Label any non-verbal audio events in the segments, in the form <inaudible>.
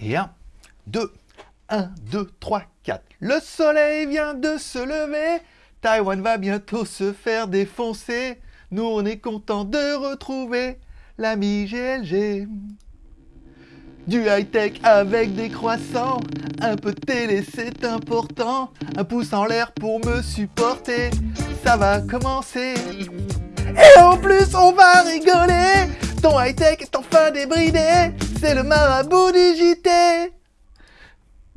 Et 1, 2, 1, 2, 3, 4. Le soleil vient de se lever, Taïwan va bientôt se faire défoncer. Nous, on est content de retrouver l'ami GLG. Du high-tech avec des croissants, un peu de télé c'est important, un pouce en l'air pour me supporter, ça va commencer. Et en plus on va rigoler, ton high-tech est enfin débridé, c'est le marabout du JT.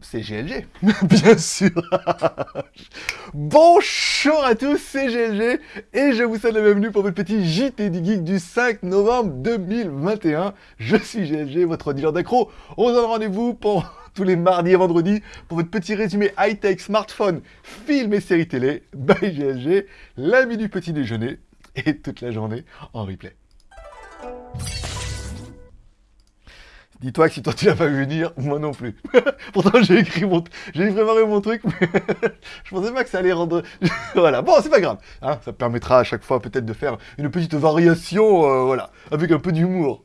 C'est GLG, <laughs> bien sûr. <laughs> Bonjour à tous, c'est GLG et je vous souhaite la bienvenue pour votre petit JT du Geek du 5 novembre 2021. Je suis GLG, votre dealer d'accro. On se donne rendez-vous pour <laughs> tous les mardis et vendredis pour votre petit résumé high-tech, smartphone, films et séries télé by GLG, l'ami du petit déjeuner et toute la journée en replay. Dis-toi que si toi tu l'as pas vu venir, moi non plus. <laughs> Pourtant j'ai écrit mon, j'ai préparé mon truc, mais <laughs> je pensais pas que ça allait rendre. <laughs> voilà, bon c'est pas grave. Hein, ça permettra à chaque fois peut-être de faire une petite variation, euh, voilà, avec un peu d'humour.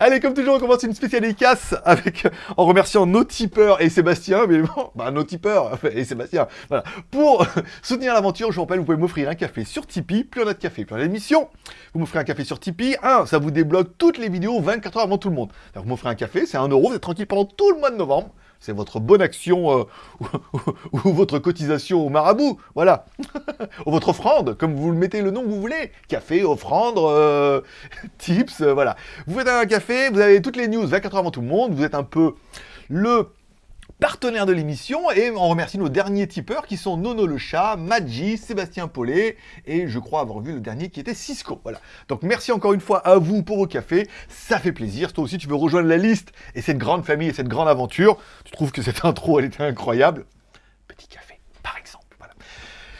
Allez, comme toujours, on commence une spéciale casse avec en remerciant nos tipeurs et Sébastien, mais bon, bah nos tipeurs et Sébastien. Voilà, pour soutenir l'aventure, je vous rappelle, vous pouvez m'offrir un café sur Tipeee. Plus on a de café, plus on a d'émission. Vous m'offrez un café sur Tipeee. Un, ça vous débloque toutes les vidéos 24 heures avant tout le monde m'offrez un café, c'est un euro, vous êtes tranquille pendant tout le mois de novembre. C'est votre bonne action euh, <laughs> ou, votre cotisation au marabout, voilà. <laughs> ou votre offrande, comme vous le mettez le nom que vous voulez. Café, offrande, euh, <laughs> tips, euh, voilà. Vous faites un café, vous avez toutes les news 24 heures avant tout le monde, vous êtes un peu le partenaire de l'émission et on remercie nos derniers tipeurs qui sont Nono le chat, Maggi, Sébastien Paulet et je crois avoir vu le dernier qui était Cisco. Voilà. Donc merci encore une fois à vous pour vos cafés, ça fait plaisir. Toi aussi tu veux rejoindre la liste et cette grande famille et cette grande aventure. Tu trouves que cette <laughs> intro elle était incroyable Petit café par exemple.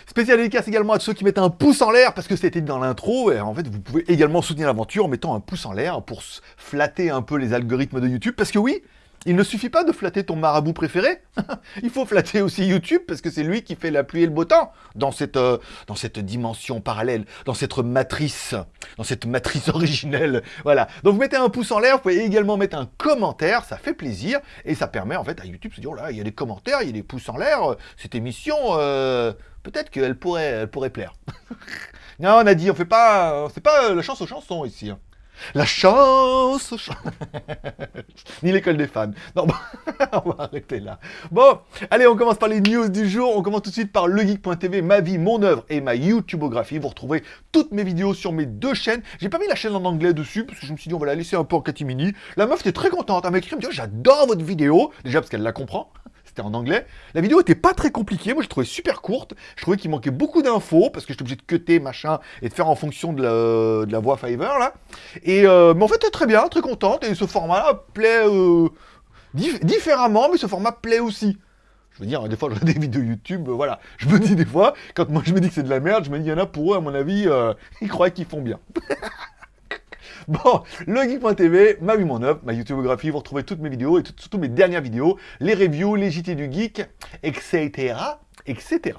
Spécial dédicace également à ceux qui mettent un pouce en l'air parce que c'était dans l'intro. Et en fait, vous pouvez également soutenir l'aventure en mettant un pouce en l'air pour flatter un peu les algorithmes de YouTube. Parce que oui, il ne suffit pas de flatter ton marabout préféré, <laughs> il faut flatter aussi YouTube, parce que c'est lui qui fait la pluie et le beau temps dans cette, euh, dans cette dimension parallèle, dans cette matrice, dans cette matrice <laughs> originelle. Voilà. Donc vous mettez un pouce en l'air, vous pouvez également mettre un commentaire, ça fait plaisir, et ça permet en fait à YouTube de se dire, oh là, il y a des commentaires, il y a des pouces en l'air, cette émission, euh, peut-être qu'elle pourrait, elle pourrait plaire. <laughs> non, on a dit, on fait pas, c'est pas la chance aux chansons ici. La chance, <laughs> Ni l'école des fans. Non, <laughs> on va arrêter là. Bon, allez, on commence par les news du jour. On commence tout de suite par legeek.tv, ma vie, mon œuvre et ma YouTubeographie. Vous retrouvez toutes mes vidéos sur mes deux chaînes. J'ai pas mis la chaîne en anglais dessus, parce que je me suis dit, on va la laisser un peu en catimini. La meuf était très contente. Elle m'a écrit, oh, j'adore votre vidéo. Déjà parce qu'elle la comprend c'était en anglais. La vidéo était pas très compliquée, moi je trouvais super courte. Je trouvais qu'il manquait beaucoup d'infos, parce que j'étais obligé de cutter, machin, et de faire en fonction de la, voix Fiverr, là. Et, euh, mais en fait, très bien, très contente, et ce format-là plaît euh, différemment, mais ce format plaît aussi. Je veux dire, des fois, <laughs> je regarde des vidéos YouTube, euh, voilà. Je me dis des fois, quand moi je me dis que c'est de la merde, je me dis, il y en a pour eux, à mon avis, <laughs> ils croient qu'ils font bien. <laughs> <laughs> Bon, legeek.tv, ma vie, mon œuvre, ma YouTubeographie, vous retrouvez toutes mes vidéos et surtout mes dernières vidéos, les reviews, les JT du geek, etc., etc.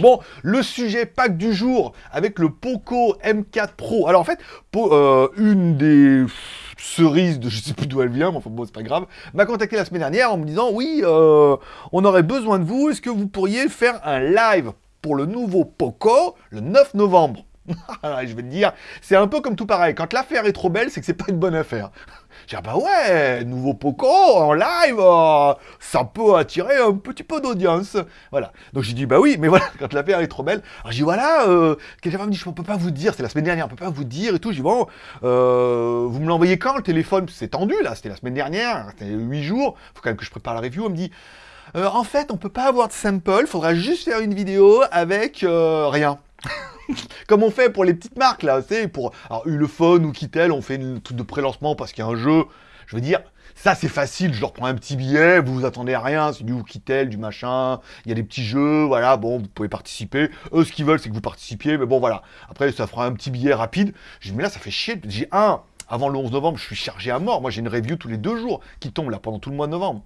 Bon, le sujet pack du jour avec le Poco M4 Pro. Alors en fait, euh, une des cerises de je sais plus d'où elle vient, mais enfin bon, c'est pas grave, m'a contacté la semaine dernière en me disant oui, euh, on aurait besoin de vous, est-ce que vous pourriez faire un live pour le nouveau Poco le 9 novembre? <laughs> je vais te dire, c'est un peu comme tout pareil. Quand l'affaire est trop belle, c'est que c'est pas une bonne affaire. <laughs> J'ai dit, ah bah ouais, nouveau Poco en live, euh, ça peut attirer un petit peu d'audience. Voilà. Donc j'ai dit, bah oui, mais <laughs> voilà, quand l'affaire est trop belle. Alors j'ai dit, voilà, euh, quelqu'un m'a dit, je peux pas vous dire, c'était la semaine dernière, on peut pas vous dire et tout. J'ai dit, bon, euh, vous me l'envoyez quand le téléphone? C'est tendu là, c'était la semaine dernière, c'était 8 jours, faut quand même que je prépare la review. On me dit, euh, en fait, on peut pas avoir de sample, faudra juste faire une vidéo avec rien. <laughs> Comme on fait pour les petites marques, là, c'est pour alors, Ulefone ou Kittel, on fait une truc de pré-lancement parce qu'il y a un jeu. Je veux dire, ça c'est facile, je leur prends un petit billet, vous vous attendez à rien, c'est du Kittel, du machin, il y a des petits jeux, voilà, bon, vous pouvez participer. Eux, ce qu'ils veulent, c'est que vous participiez, mais bon, voilà. Après, ça fera un petit billet rapide. J'ai mais là, ça fait chier. J'ai un, avant le 11 novembre, je suis chargé à mort. Moi, j'ai une review tous les deux jours qui tombe là pendant tout le mois de novembre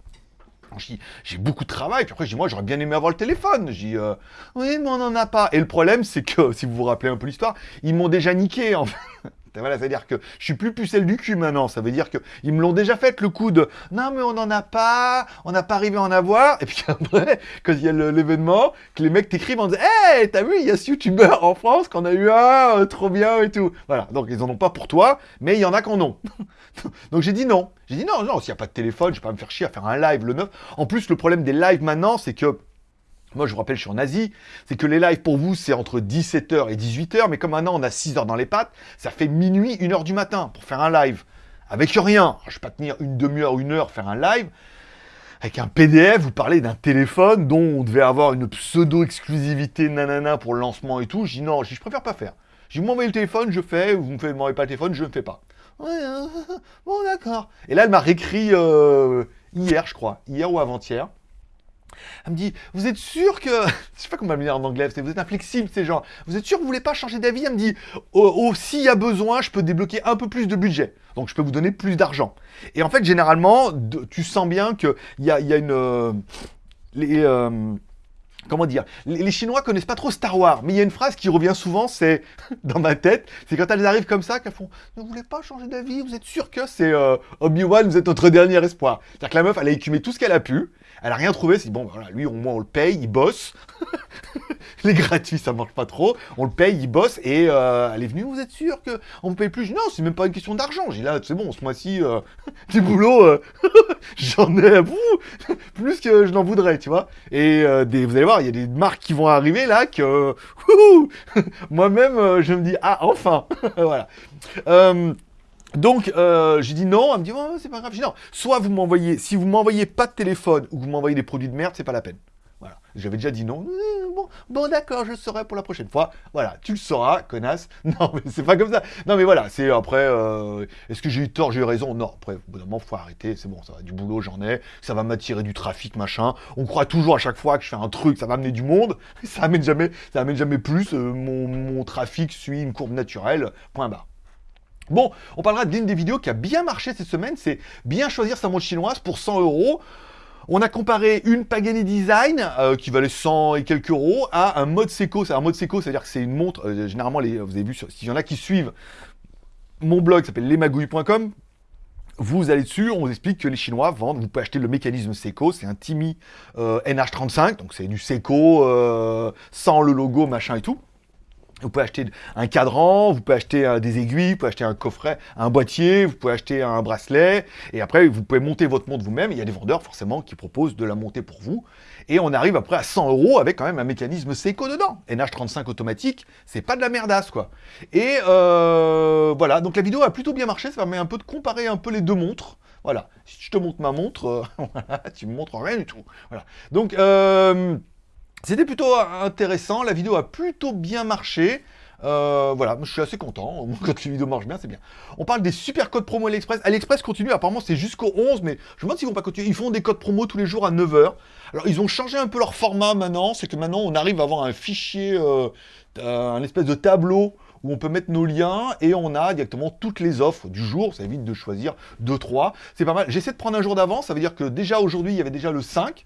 j'ai beaucoup de travail. Puis après, je dis, moi, j'aurais bien aimé avoir le téléphone. J'ai euh, oui, mais on n'en a pas. Et le problème, c'est que, si vous vous rappelez un peu l'histoire, ils m'ont déjà niqué, en fait. <laughs> Voilà, c'est-à-dire que je suis plus pucelle du cul maintenant. Ça veut dire que ils me l'ont déjà fait le coup de non mais on n'en a pas, on n'a pas arrivé à en avoir. Et puis après, <laughs> quand il y a l'événement, que les mecs t'écrivent en disant Hey, t'as vu, il y a ce youtubeur en France qu'on a eu un, euh, trop bien et tout. Voilà, donc ils en ont pas pour toi, mais il y en a qui en ont. <laughs> donc j'ai dit non. J'ai dit non, non, s'il n'y a pas de téléphone, je vais pas me faire chier à faire un live le 9. En plus, le problème des lives maintenant, c'est que moi, je vous rappelle, je suis en Asie. C'est que les lives pour vous, c'est entre 17h et 18h. Mais comme maintenant, on a 6 heures dans les pattes, ça fait minuit, 1h du matin pour faire un live. Avec rien. Je ne vais pas tenir une demi-heure, une heure, faire un live. Avec un PDF, vous parlez d'un téléphone dont on devait avoir une pseudo-exclusivité nanana pour le lancement et tout. Je dis non, je, préfère pas faire. Je vous m'envoyez le téléphone, je fais. Vous ne m'envoyez pas le téléphone, je ne fais pas. Ouais, euh, <laughs> bon, d'accord. Et là, elle m'a réécrit euh, hier, je crois. Hier ou avant-hier. Elle me dit, vous êtes sûr que... <laughs> Je sais pas comment elle me dire en anglais, vous êtes inflexible, ces gens. Vous êtes sûr que vous voulez pas changer d'avis? Elle me dit, oh, oh, s'il y a besoin, je peux débloquer un peu plus de budget. Donc je peux vous donner plus d'argent. Et en fait, généralement, tu sens bien qu'il y a, y a une... Euh, les, euh, comment dire, les, Chinois connaissent pas trop Star Wars, mais il y a une phrase qui revient souvent, c'est <laughs> dans ma tête, c'est quand elles arrivent comme ça qu'elles font « Ne voulez pas changer d'avis Vous êtes sûr que c'est euh, Obi-Wan, vous êtes notre dernier espoir ?» C'est-à-dire que la meuf, elle a écumé tout ce qu'elle a pu, elle a rien trouvé, c'est bon, voilà, lui au moins on le paye, il bosse. <laughs> les gratuits, ça marche pas trop. On le paye, il bosse, et euh, elle est venue, vous êtes sûr qu'on ne paye plus? Non, c'est même pas une question d'argent. J'ai là, c'est bon, ce mois-ci, euh, <laughs> du boulot, euh, <laughs> j'en ai bout, plus que je n'en voudrais, tu vois. Et des, vous allez voir, il y a des marques qui vont arriver là que moi-même, je me dis, ah, enfin, voilà. Donc, euh, j'ai dit non, elle me dit, c'est pas grave. J'ai dit non, soit vous m'envoyez, si vous m'envoyez pas de téléphone ou vous m'envoyez des produits de merde, c'est pas la peine. Voilà. J'avais déjà dit non. Euh, bon, d'accord, je saurai pour la prochaine fois. Voilà, tu le sauras, connasse. <laughs> Non, mais c'est pas comme ça. Non, mais voilà, c'est après, euh, est-ce que j'ai eu tort, j'ai eu raison? Non, après, au bout faut arrêter. C'est bon, ça va, du boulot, j'en ai. Ça va m'attirer du trafic, machin. On croit toujours à chaque fois que je fais un truc, ça va amener du monde. <laughs> Ça amène jamais, ça amène jamais plus. mon, mon trafic suit une courbe naturelle. Point barre. Bon, on parlera d'une des vidéos qui a bien marché cette semaine, c'est bien choisir sa montre chinoise pour 100 euros. On a comparé une Pagani Design, euh, qui valait 100 et quelques euros, à un mode. C'est un mode Seiko, c'est-à-dire que c'est une montre, euh, généralement, vous avez vu, s'il y en a qui suivent mon blog, s'appelle lesmagouilles.com, vous allez dessus, on vous explique que les Chinois vendent, vous pouvez acheter le mécanisme Seiko, c'est un Timi euh, NH35, donc c'est du Seiko sans le logo, machin et tout. Vous pouvez acheter un cadran, vous pouvez acheter euh, des aiguilles, vous pouvez acheter un coffret, un boîtier, vous pouvez acheter un bracelet, et après vous pouvez monter votre montre vous-même. Il y a des vendeurs forcément qui proposent de la monter pour vous. Et on arrive après à 100 euros avec quand même un mécanisme Seiko dedans. NH35 automatique, c'est pas de la merdasse quoi. Et euh, voilà, donc la vidéo a plutôt bien marché, ça permet un peu de comparer un peu les deux montres. Voilà, si je te montre ma montre, euh, <laughs> tu me montres rien du tout. Voilà, donc... C'était plutôt intéressant, la vidéo a plutôt bien marché. Euh, voilà, je suis assez content. <laughs> Quand les vidéos marchent bien, c'est bien. On parle des super codes promo AliExpress. AliExpress continue, apparemment c'est jusqu'au 11, mais je me demande s'ils vont pas continuer. Ils font des codes promo tous les jours à 9h. Alors ils ont changé un peu leur format maintenant, c'est que maintenant on arrive à avoir un fichier, euh, un espèce de tableau où on peut mettre nos liens et on a directement toutes les offres du jour. Ça évite de choisir 2-3. C'est pas mal. J'essaie de prendre un jour d'avance. Ça veut dire que déjà aujourd'hui, il y avait déjà le 5.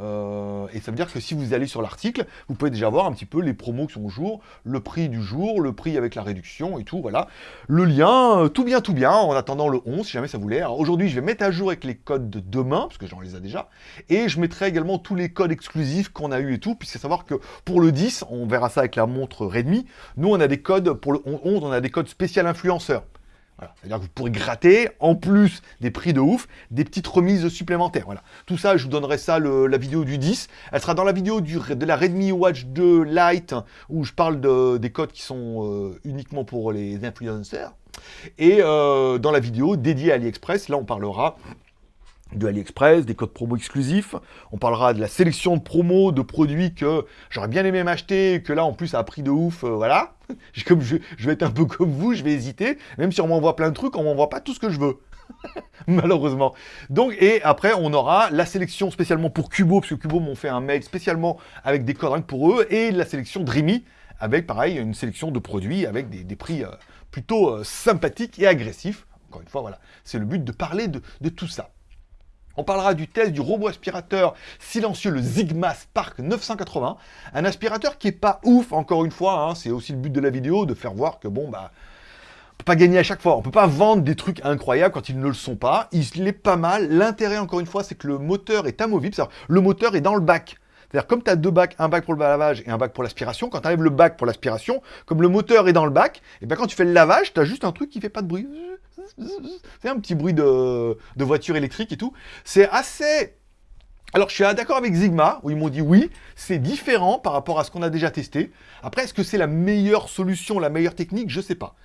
Euh, et ça veut dire que si vous allez sur l'article, vous pouvez déjà voir un petit peu les promos qui sont au jour, le prix du jour, le prix avec la réduction et tout, voilà. Le lien, euh, tout bien, tout bien, en attendant le 11, si jamais ça vous l'est. Aujourd'hui, je vais mettre à jour avec les codes de demain, parce que j'en les ai déjà, et je mettrai également tous les codes exclusifs qu'on a eu et tout, puisque savoir que pour le 10, on verra ça avec la montre Redmi, nous on a des codes, pour le 11, on a des codes spécial influenceurs. C'est-à-dire que vous pourrez gratter, en plus des prix de ouf, des petites remises supplémentaires. Voilà. Tout ça, je vous donnerai ça, la vidéo du 10. Elle sera dans la vidéo de la Redmi Watch 2 Lite, où je parle des codes qui sont euh, uniquement pour les influenceurs. Et euh, dans la vidéo dédiée à AliExpress, là on parlera de AliExpress, des codes promo exclusifs. On parlera de la sélection de promos, de produits que j'aurais bien aimé m'acheter, que là, en plus, à prix de ouf, euh, voilà. <laughs> Comme je, vais être un peu comme vous, je vais hésiter. Même si on m'envoie plein de trucs, on m'envoie pas tout ce que je veux. <laughs> Malheureusement. Donc, et après, on aura la sélection spécialement pour Cubo, parce que Cubo m'ont fait un mail spécialement avec des codes pour eux, et la sélection Dreamy, avec, pareil, une sélection de produits avec des, prix euh, plutôt euh, sympathiques et agressifs. Encore une fois, voilà, c'est le but de parler de tout ça. On parlera du test du robot aspirateur silencieux, le Zigma Spark 980. Un aspirateur qui est pas ouf, encore une fois, hein. c'est aussi le but de la vidéo, de faire voir que bon, bah, peut pas gagner à chaque fois. On peut pas vendre des trucs incroyables quand ils ne le sont pas. Il est pas mal. L'intérêt, encore une fois, c'est que le moteur est amovible. Le moteur est dans le bac. C'est-à-dire, comme tu as deux bacs, un bac pour le lavage et un bac pour l'aspiration, quand tu enlèves le bac pour l'aspiration, comme le moteur est dans le bac, et bien quand tu fais le lavage, tu as juste un truc qui fait pas de bruit. C'est un petit bruit de, voiture électrique et tout. C'est assez alors, je suis d'accord avec Zigma, où ils m'ont dit oui, c'est différent par rapport à ce qu'on a déjà testé. Après, est-ce que c'est la meilleure solution, la meilleure technique? Je ne sais pas.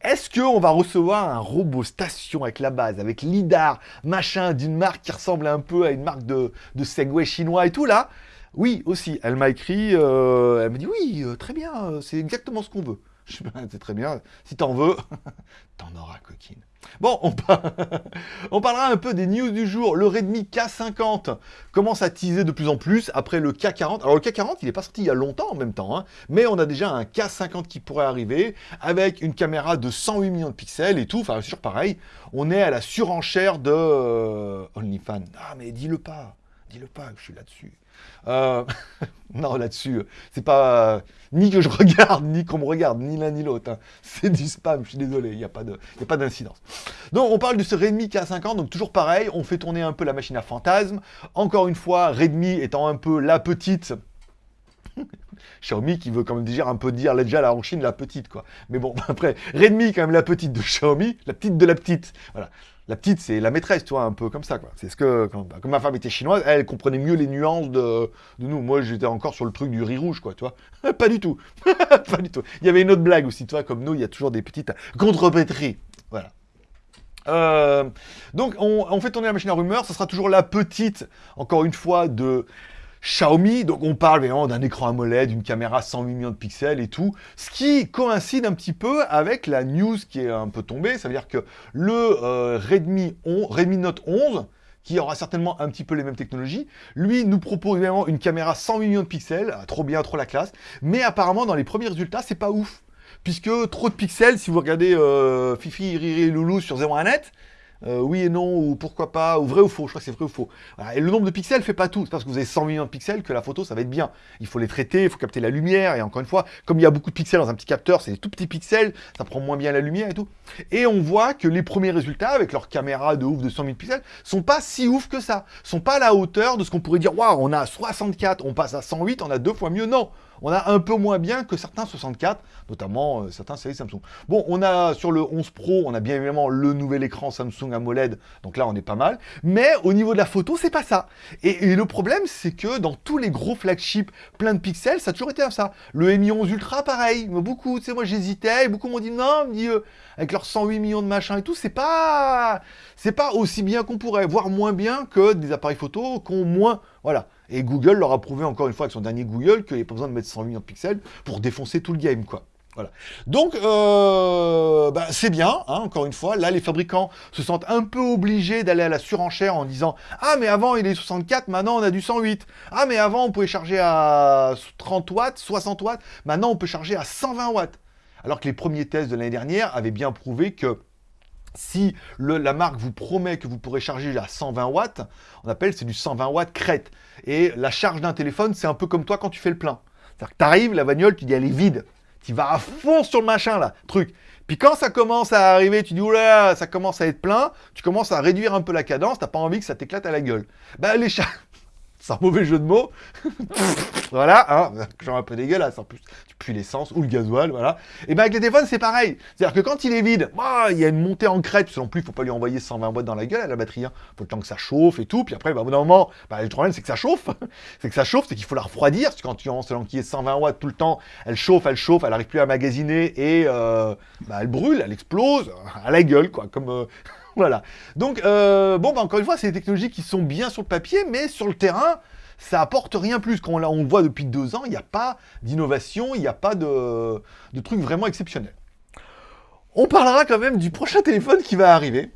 Est-ce qu'on va recevoir un robot station avec la base, avec LIDAR, machin, d'une marque qui ressemble un peu à une marque de, de Segway chinois et tout là? Oui, aussi. Elle m'a écrit, euh, elle m'a dit oui, euh, très bien, euh, c'est exactement ce qu'on veut. <laughs> Je c'est très bien, si t'en veux, <laughs> t'en auras, coquine. Bon, <laughs> on, parlera un peu des news du jour. Le Redmi K50 commence à teaser de plus en plus après le K40. Alors le K40, il n'est pas sorti il y a longtemps en même temps, hein, mais on a déjà un K50 qui pourrait arriver avec une caméra de 108 millions de pixels et tout. Enfin, sûr, pareil, on est à la surenchère de euh, OnlyFans. Ah, mais dis-le pas, dis-le pas, je suis là-dessus. Euh, <laughs> non, là-dessus, c'est pas ni que je <laughs> regarde, ni qu'on me regarde, ni l'un ni l'autre. Hein. C'est du spam, je suis désolé, il n'y a pas d'incidence. Donc, on parle de ce Redmi K50, donc toujours pareil, on fait tourner un peu la machine à fantasme. Encore une fois, Redmi étant un peu la petite... <laughs> Xiaomi qui veut quand même dire un peu dire déjà là en Chine la petite quoi. Mais bon après Redmi quand même la petite de Xiaomi, la petite de la petite. Voilà. La petite, c'est la maîtresse, tu vois, un peu comme ça, quoi. C'est ce que, quand, bah, comme ma femme était chinoise, elle comprenait mieux les nuances de, nous. Moi, j'étais encore sur le truc du riz rouge, quoi, tu vois. <laughs> pas du tout. <laughs> pas du tout. Il y avait une autre blague aussi, tu vois, comme nous, il y a toujours des petites contrepétries. Voilà. Euh, donc, on, on, fait tourner la machine à rumeurs. Ce sera toujours la petite, encore une fois, de Xiaomi, donc on parle vraiment d'un écran AMOLED, d'une caméra 108 millions de pixels et tout, ce qui coïncide un petit peu avec la news qui est un peu tombée, ça veut dire que le euh, Redmi, Redmi Note 11, qui aura certainement un petit peu les mêmes technologies. Lui nous propose vraiment une caméra 108 millions de pixels, ah, trop bien, trop la classe, mais apparemment dans les premiers résultats, c'est pas ouf. Puisque trop de pixels, si vous regardez euh, Fifi, Riri, Loulou sur 01net, euh, oui et non, ou pourquoi pas, ou vrai ou faux, je crois que c'est vrai ou faux. Et le nombre de pixels fait pas tout, c'est parce que vous avez 100 millions de pixels que la photo ça va être bien. Il faut les traiter, il faut capter la lumière, et encore une fois, comme il y a beaucoup de pixels dans un petit capteur, c'est des tout petits pixels, ça prend moins bien la lumière et tout. Et on voit que les premiers résultats, avec leur caméra de ouf de 100 000 pixels, sont pas si ouf que ça, sont pas à la hauteur de ce qu'on pourrait dire, waouh, on a 64, on passe à 108, on a deux fois mieux, non on a un peu moins bien que certains 64, notamment euh, certains séries Samsung. Bon, on a sur le 11 Pro, on a bien évidemment le nouvel écran Samsung AMOLED, donc là on est pas mal. Mais au niveau de la photo, c'est pas ça. Et, le problème, c'est que dans tous les gros flagships plein de pixels, ça a toujours été ça. Le Mi 11 Ultra, pareil, beaucoup, tu sais, moi j'hésitais, beaucoup m'ont dit non, dit, euh, avec leurs 108 millions de machins et tout, c'est pas, c'est pas aussi bien qu'on pourrait, voire moins bien que des appareils photo qui ont moins, voilà. Et Google leur a prouvé encore une fois avec son dernier Google qu'il n'y avait pas besoin de mettre 100 millions de pixels pour défoncer tout le game, quoi. Voilà. Donc, euh, bah, c'est bien, hein, encore une fois. Là, les fabricants se sentent un peu obligés d'aller à la surenchère en disant « Ah, mais avant, il est 64, maintenant, on a du 108. Ah, mais avant, on pouvait charger à 30 watts, 60 watts. Maintenant, on peut charger à 120 watts. » Alors que les premiers tests de l'année dernière avaient bien prouvé que si la marque vous promet que vous pourrez charger à 120 watts, on appelle c'est du 120 watts crête. Et la charge d'un téléphone, c'est un peu comme toi quand tu fais le plein. C'est-à-dire que tu arrives, la bagnole, tu dis elle est vide. Tu vas à fond sur le machin là, truc. Puis quand ça commence à arriver, tu dis oula, ça commence à être plein, tu commences à réduire un peu la cadence, t'as pas envie que ça t'éclate à la gueule. Ben les chats, c'est un mauvais jeu de mots. <laughs> voilà, hein, genre un peu dégueulasse en plus. Tu pues l'essence ou le gasoil, voilà. Et bien avec les téléphones, c'est pareil. C'est-à-dire que quand il est vide, bah, il y a une montée en crête, parce non plus, il faut pas lui envoyer 120 watts dans la gueule à la batterie. Hein. faut le temps que ça chauffe et tout. Puis après, bah, au bout d'un moment, bah, le problème, c'est que ça chauffe. <laughs> c'est que ça chauffe, c'est qu'il faut la refroidir. Parce que quand tu lances qui est 120 watts tout le temps, elle chauffe, elle chauffe, elle n'arrive plus à magasiner et euh, elle brûle, elle explose à la gueule, quoi. Comme. Euh, voilà. Donc, euh, bon, bah, encore une fois, c'est des technologies qui sont bien sur le papier, mais sur le terrain, ça apporte rien plus. Quand on, le voit depuis deux ans, il n'y a pas d'innovation, il n'y a pas de, de truc vraiment exceptionnel. On parlera quand même du prochain téléphone qui va arriver.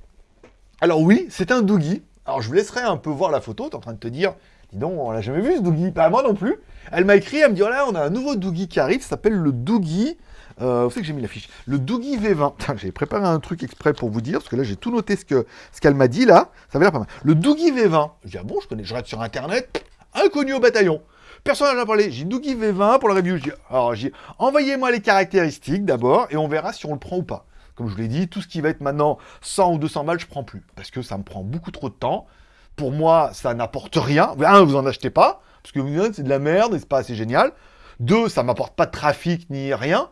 Alors oui, c'est un Doogie. Alors je vous laisserai un peu voir la photo, tu es en train de te dire, dis donc, on l'a jamais vu ce Doogie. Pas moi non plus. Elle m'a écrit, elle me dit, voilà, on a un nouveau Doogie qui arrive, ça s'appelle le Doogie. Euh, vous savez que j'ai mis l'affiche? Le Doogie V20. <laughs> J'ai préparé un truc exprès pour vous dire, parce que là, j'ai tout noté ce qu'elle m'a dit, là. Ça va l'air pas mal. Le Doogie V20. Je dis, ah bon, je connais, je reste sur Internet inconnu au bataillon. Personne n'a parlé. J'ai Doogie V20 pour la review. alors, j'ai envoyez-moi les caractéristiques d'abord et on verra si on le prend ou pas. comme je vous l'ai dit, tout ce qui va être maintenant 100 ou 200 balles, je prends plus. Parce que ça me prend beaucoup trop de temps. Pour moi, ça n'apporte rien. Un, vous en achetez pas, parce que c'est de la merde et c'est pas assez génial. Deux, ça m'apporte pas de trafic ni rien.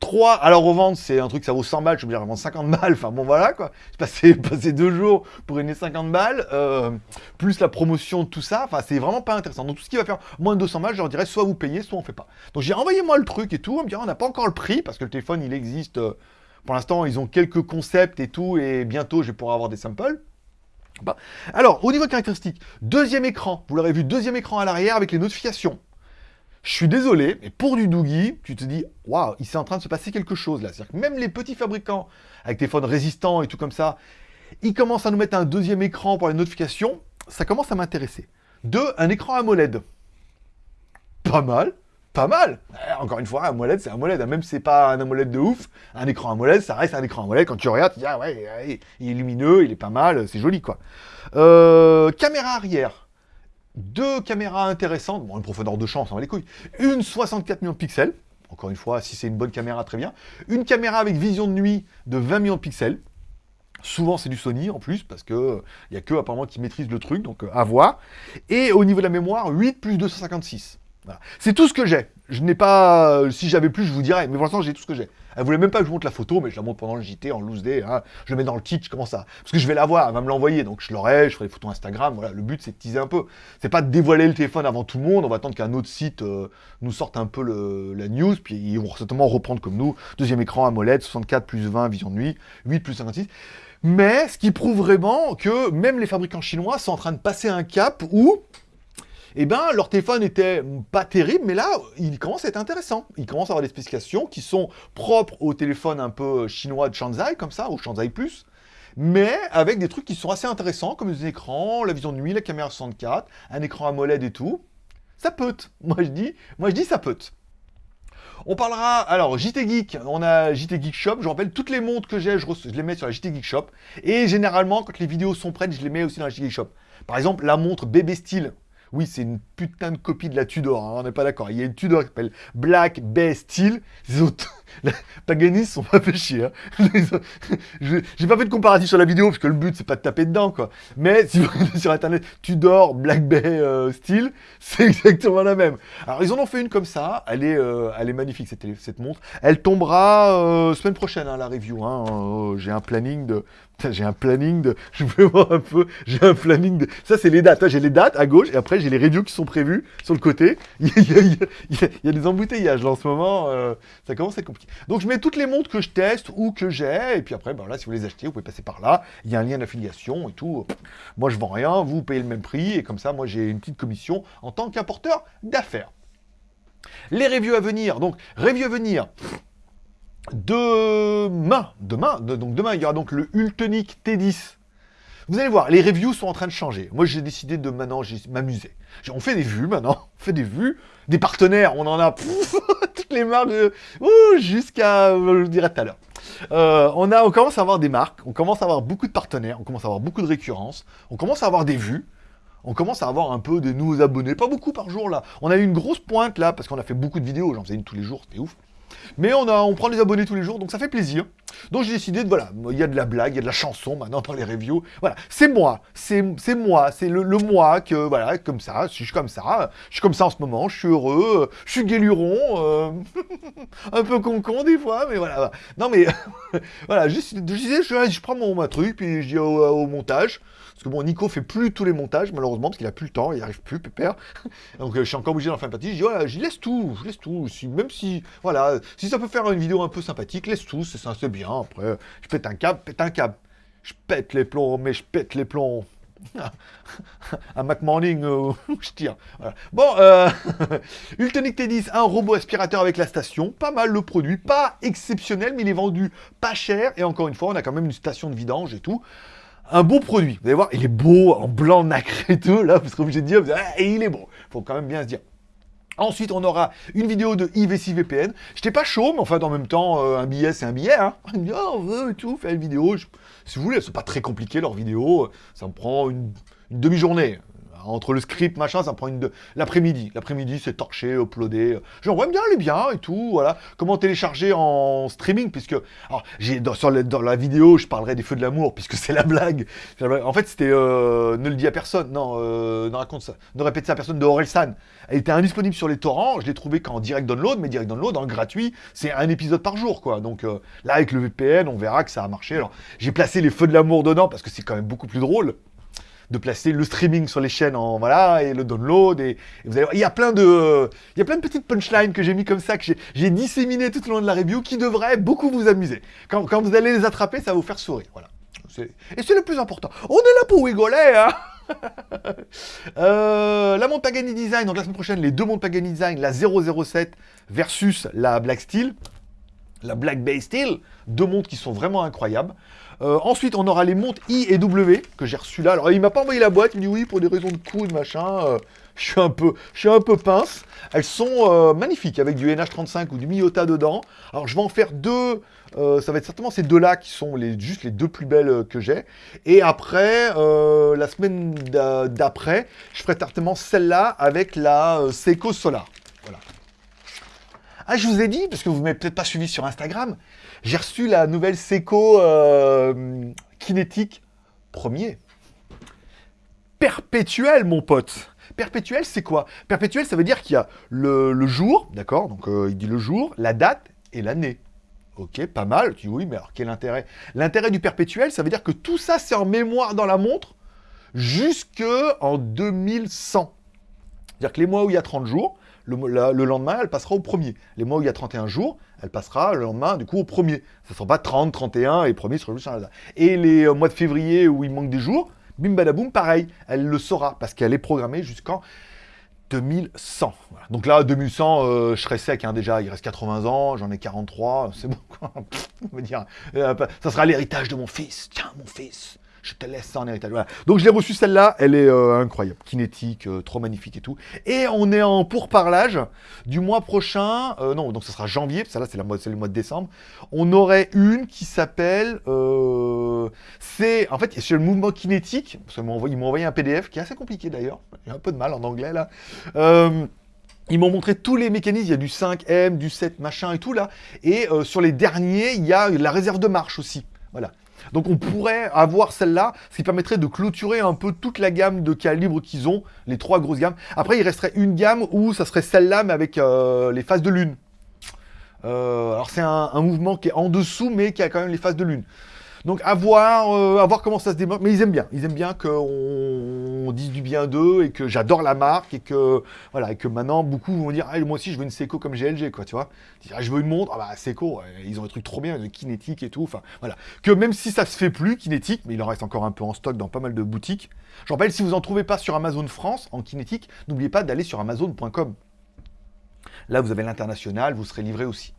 3, à la revente, c'est un truc, ça vaut 100 balles, je veux dire, vendre 50 balles, enfin bon voilà quoi. J'ai <laughs> passé, deux jours pour gagner 50 balles, euh, plus la promotion, tout ça, enfin c'est vraiment pas intéressant. Donc tout ce qui va faire moins de 200 balles, je leur dirais soit vous payez, soit on fait pas. Donc j'ai envoyé moi le truc et tout, on me dit on n'a pas encore le prix, parce que le téléphone il existe, euh, pour l'instant ils ont quelques concepts et tout, et bientôt je vais pouvoir avoir des samples. Alors, au niveau caractéristique, deuxième écran, vous l'aurez vu, deuxième écran à l'arrière avec les notifications. Je suis désolé, mais pour du Doogie, tu te dis, waouh, il s'est en train de se passer quelque chose là. C'est-à-dire que même les petits fabricants avec téléphones résistants et tout comme ça, ils commencent à nous mettre un deuxième écran pour les notifications. Ça commence à m'intéresser. Deux, un écran AMOLED. Pas mal, pas mal. Eh, encore une fois, un AMOLED, c'est un AMOLED. Même si c'est pas un AMOLED de ouf, un écran AMOLED, ça reste un écran AMOLED. Quand tu regardes, tu dis, ah ouais, il est lumineux, il est pas mal, c'est joli quoi. Euh, caméra arrière deux caméras intéressantes, bon, une profondeur de champ, ça va les couilles, une 64 millions de pixels, encore une fois, si c'est une bonne caméra, très bien, une caméra avec vision de nuit de 20 millions de pixels, souvent c'est du Sony en plus, parce que il n'y a que apparemment qui maîtrise le truc, donc euh, à voir, et au niveau de la mémoire, 8 plus 256. C'est tout ce que j'ai. Je n'ai pas... Euh, si j'avais plus, je vous dirais. Mais pour l'instant, j'ai tout ce que j'ai. Elle voulait même pas que je vous montre la photo, mais je la montre pendant le JT en loose day. Hein. Je le mets dans le kit, je commence à... Parce que je vais la voir, elle va me l'envoyer. Donc je l'aurai, je ferai des photos Instagram. Voilà, le but, c'est de teaser un peu. C'est pas de dévoiler le téléphone avant tout le monde. On va attendre qu'un autre site euh, nous sorte un peu la news. Puis ils vont certainement reprendre comme nous. Deuxième écran AMOLED, 64 plus 20, vision de nuit. 8 plus 56. Mais ce qui prouve vraiment que même les fabricants chinois sont en train de passer un cap où eh ben, leur téléphone était pas terrible, mais là, il commence à être intéressant. Il commence à avoir des spécifications qui sont propres au téléphone un peu chinois de Shanzai, comme ça, au Shanzai Plus, mais avec des trucs qui sont assez intéressants, comme les écrans, la vision de nuit, la caméra 64, un écran AMOLED et tout. Ça peut. <laughs> Moi, je dis, moi, je dis ça peut. On parlera, alors, JT Geek, on a JT Geek Shop, je rappelle, toutes les montres que j'ai, je, je, les mets sur la JT Geek Shop, et généralement, quand les vidéos sont prêtes, je les mets aussi dans la JT Geek Shop. Par exemple, la montre Bébé Style, oui, c'est une putain de copie de la Tudor, hein, on n'est pas d'accord. Il y a une Tudor qui s'appelle Black Bay Steel. Paganis sont pas fait chier. Hein. <laughs> J'ai pas fait de comparatif sur la vidéo, parce que le but, c'est pas de taper dedans, quoi. Mais si vous sur Internet, Tudor Black Bay euh, Steel, <laughs> c'est exactement la même. Alors, ils en ont fait une comme ça. Elle est, euh, magnifique, cette, montre. Elle tombera euh, semaine prochaine, hein, la review. Hein. J'ai un planning de j'ai un planning de... <laughs> Je vais voir un peu. J'ai un planning de... Ça, c'est les dates. J'ai les dates à gauche et après, j'ai les reviews qui sont prévues sur le côté. Il y a, des embouteillages là en ce moment. Ça commence à être compliqué. Donc, je mets toutes les montres que je teste ou que j'ai. Et puis après, ben si vous les achetez, vous pouvez passer par là. Il y a un lien d'affiliation et tout. Moi, je vends rien. Vous payez le même prix. Et comme ça, moi, j'ai une petite commission en tant qu'apporteur d'affaires. Les reviews à venir. Donc, reviews à venir. Demain, demain, donc demain, il y aura donc le Ultonic T10. Vous allez voir, les reviews sont en train de changer. Moi, j'ai décidé de maintenant m'amuser. On fait des vues maintenant, <laughs> on fait des vues. Des partenaires, on en a <laughs> toutes les marques jusqu'à, je dirais tout à l'heure. Euh, on, on commence à avoir des marques, on commence à avoir beaucoup de partenaires, on commence à avoir beaucoup de récurrences, on commence à avoir des vues, on commence à avoir un peu de nouveaux abonnés, pas beaucoup par jour là. On a eu une grosse pointe là, parce qu'on a fait beaucoup de vidéos, j'en faisais une tous les jours, c'était ouf. Mais on, a, on prend des abonnés tous les jours, donc ça fait plaisir. Donc j'ai décidé de, voilà, il y a de la blague, il y a de la chanson maintenant dans les reviews. Voilà, c'est moi, c'est moi, c'est le, moi que, voilà, comme ça, je suis comme ça, je suis comme ça en ce moment, je suis heureux, je suis guéluron, euh, <laughs> un peu concon des fois, mais voilà. Non mais, <laughs> voilà, je, disais, je, prends mon truc, puis je dis au montage, parce que bon, Nico fait plus tous les montages, malheureusement, parce qu'il a plus le temps, il arrive plus, pépère. <laughs> Donc euh, je suis encore obligé d'en faire une partie. Je dis, voilà, j'y laisse tout, je laisse tout. même si, voilà, si ça peut faire une vidéo un peu sympathique, laisse tout, c'est ça, c'est bien. Après, je pète un câble, pète un câble. Je pète les plombs, mais je pète les plombs. <laughs> un Mac Morning, euh, <laughs> je tire. Bon, euh, Ultonic T10, un robot aspirateur avec la station. Pas mal le produit, pas exceptionnel, mais il est vendu pas cher. Et encore une fois, on a quand même une station de vidange et tout un beau produit. Vous allez voir, il est beau, en blanc nacré et tout, là, vous serez obligé de dire, ah, et il est beau. Faut quand même bien se dire. Ensuite, on aura une vidéo de IVC VPN. J'étais pas chaud, mais enfin, en même temps, euh, un billet, c'est un billet. Hein. <laughs> On dit, oh, on veut tout, faire une vidéo. si vous voulez, c'est pas très compliqué, leur vidéo. Ça me prend une, demi-journée. Entre le script, machin, ça prend une de... L'après-midi. L'après-midi, c'est torché, uploadé. Genre, ouais, bien, elle est bien et tout, voilà. Comment télécharger en streaming, puisque... Alors, dans, la vidéo, je parlerai des feux de l'amour, puisque c'est la blague. En fait, c'était... Euh, ne le dis à personne. Non, euh, ne raconte ça. Ne répète ça à personne de Orelsan. Elle était indisponible sur les torrents. Je l'ai trouvé qu'en direct download, mais direct download, en gratuit, c'est un épisode par jour, quoi. Donc, euh, là, avec le VPN, on verra que ça a marché. J'ai placé les feux de l'amour dedans, parce que c'est quand même beaucoup plus drôle de placer le streaming sur les chaînes en voilà et le download et, vous allez voir, il y a plein de il y a plein de petites punchlines que j'ai mis comme ça que j'ai disséminé tout au long de la review qui devraient beaucoup vous amuser. Quand, vous allez les attraper, ça va vous faire sourire, voilà. Et c'est le plus important. On est là pour rigoler, hein <laughs> euh, la montre Pagani Design, donc la semaine prochaine, les deux montres Pagani Design, la 007 versus la Black Steel, la Black Bay Steel, deux montres qui sont vraiment incroyables. Euh, ensuite, on aura les montres I et W que j'ai reçues là. Alors, il m'a pas envoyé la boîte. Il me dit oui, pour des raisons de coût, machin. Euh, je suis un peu, je suis un peu pince. Elles sont euh, magnifiques avec du NH35 ou du Miyota dedans. Alors, je vais en faire deux. ça va être certainement ces deux-là qui sont les, juste les deux plus belles que j'ai. Et après, la semaine d'après, je ferai certainement celle-là avec la Seiko Solar. Voilà. Ah, je vous ai dit, parce que vous ne m'avez peut-être pas suivi sur Instagram, j'ai reçu la nouvelle Seiko euh, Kinétique premier. Perpétuel, mon pote. Perpétuel, c'est quoi? Perpétuel, ça veut dire qu'il y a le, jour, d'accord? Donc, euh, il dit le jour, la date et l'année. Ok, pas mal. Tu dis oui, mais alors quel intérêt? L'intérêt du perpétuel, ça veut dire que tout ça, c'est en mémoire dans la montre jusque en 2100. C'est-à-dire que les mois où il y a 30 jours, le, lendemain, elle passera au premier. Les mois où il y a 31 jours, elle passera le lendemain, du coup, au premier. Ça ne sera pas 30, 31, et premier sera juste Et les euh, mois de février où il manque des jours, bim badaboum, pareil, elle le saura, parce qu'elle est programmée jusqu'en 2100. Donc là, 2100, euh, je serai sec hein, déjà, il reste 80 ans, j'en ai 43, c'est bon quoi. <laughs> On va dire, euh, ça sera l'héritage de mon fils. Tiens, mon fils, je te laisse ça en héritage. Donc je l'ai reçue celle-là, elle est euh, incroyable, kinétique, euh, trop magnifique et tout. Et on est en pourparlage du mois prochain, euh, non, donc ce sera janvier, que là c'est le mois de décembre. On aurait une qui s'appelle, c'est, en fait, c'est le mouvement kinétique, parce qu'ils m'ont envoyé, un PDF qui est assez compliqué d'ailleurs, j'ai un peu de mal en anglais là. Ils m'ont montré tous les mécanismes, il y a du 5M, du 7 machin et tout là. Et sur les derniers, il y a la réserve de marche aussi. Voilà. Donc on pourrait avoir celle-là, ce qui permettrait de clôturer un peu toute la gamme de calibres qu'ils ont, les trois grosses gammes. Après, il resterait une gamme où ça serait celle-là, mais avec euh, les phases de lune. Euh, alors c'est un, un, mouvement qui est en dessous, mais qui a quand même les phases de lune. Donc à voir, euh, à voir comment ça se démarre. Mais ils aiment bien. Ils aiment bien qu'on dise du bien d'eux et que j'adore la marque et que voilà et que maintenant beaucoup vont dire ah, moi aussi je veux une Seiko comme GLG quoi tu vois. Ah, je veux une montre ah bah Seiko ils ont des trucs trop bien de kinétique et tout. Voilà que même si ça se fait plus kinétique, mais il en reste encore un peu en stock dans pas mal de boutiques. Je rappelle si vous en trouvez pas sur Amazon France en kinétique, n'oubliez pas d'aller sur Amazon.com. Là, vous avez l'international, vous serez livré aussi.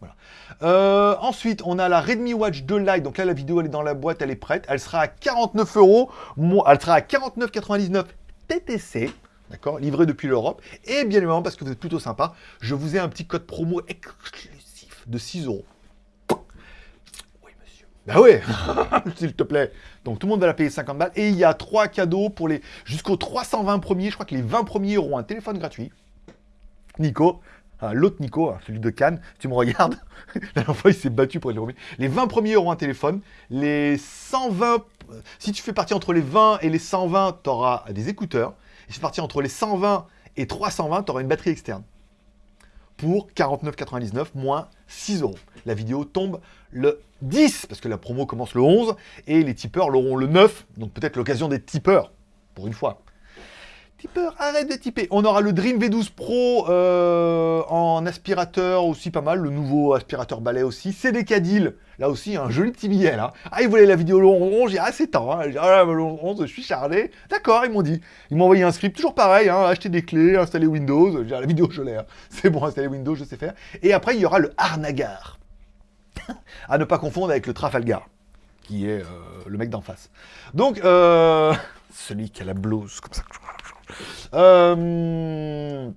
Euh, ensuite, on a la Redmi Watch 2 Lite. Donc là, la vidéo, elle est dans la boîte, elle est prête. Elle sera à 49 euros. Elle sera à 49,99 TTC. D'accord Livré depuis l'Europe. Et bien évidemment, parce que vous êtes plutôt sympa, je vous ai un petit code promo exclusif de 6 euros. Oui, monsieur. Bah oui, <laughs> s'il te plaît. Donc tout le monde va la payer 50 balles. Et il y a trois cadeaux pour les jusqu'aux 320 premiers. Je crois que les 20 premiers auront un téléphone gratuit. Nico, l'autre Nico, celui de Cannes, tu me regardes, <laughs> la dernière fois il s'est battu pour les. Les 20 premiers auront un téléphone, les 120, si tu fais partie entre les 20 et les 120, tu auras des écouteurs, et si tu fais partie entre les 120 et 320, tu auras une batterie externe. Pour 49,99 moins 6 euros. La vidéo tombe le 10, parce que la promo commence le 11, et les tipeurs l'auront le 9, donc peut-être l'occasion des tipeurs, pour une fois. Arrête de typer. On aura le Dream V12 Pro euh, en aspirateur aussi pas mal, le nouveau aspirateur balai aussi. C'est des Cadil, là aussi un joli petit billet là. Ah, ils voulaient la vidéo le 11, j'ai assez temps. Hein. Ah, 11, je suis chargé. D'accord, ils m'ont dit. Ils m'ont envoyé un script, toujours pareil, hein, acheter des clés, installer Windows. La vidéo, je l'ai. Hein. <laughs> C'est bon, installer Windows, je sais faire. Et après, il y aura le Harnagar. <laughs> à ne pas confondre avec le Trafalgar, qui est euh, le mec d'en face. Donc, euh, <laughs> celui qui a la blouse comme ça. Euh,